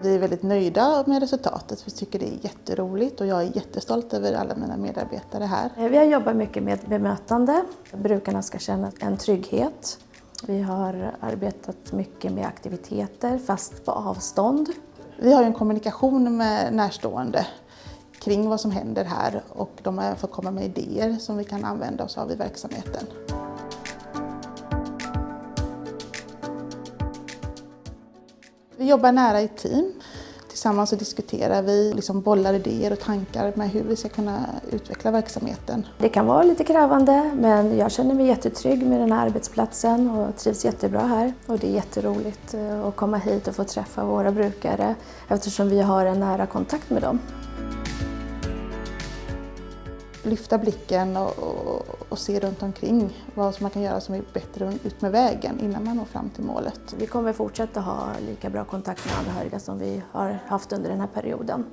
Vi är väldigt nöjda med resultatet. Vi tycker det är jätteroligt och jag är jättestolt över alla mina medarbetare här. Vi har jobbat mycket med bemötande. Brukarna ska känna en trygghet. Vi har arbetat mycket med aktiviteter fast på avstånd. Vi har en kommunikation med närstående kring vad som händer här och de har fått komma med idéer som vi kan använda oss av i verksamheten. Vi jobbar nära i team. Tillsammans så diskuterar vi, liksom bollar idéer och tankar med hur vi ska kunna utveckla verksamheten. Det kan vara lite krävande men jag känner mig jättetrygg med den här arbetsplatsen och trivs jättebra här. Och det är jätteroligt eh, att komma hit och få träffa våra brukare eftersom vi har en nära kontakt med dem lyfta blicken och, och, och, se runt omkring vad som man kan göra som är bättre ut med vägen innan man når fram till målet. Vi kommer fortsätta ha lika bra kontakt med anhöriga som vi har haft under den här perioden.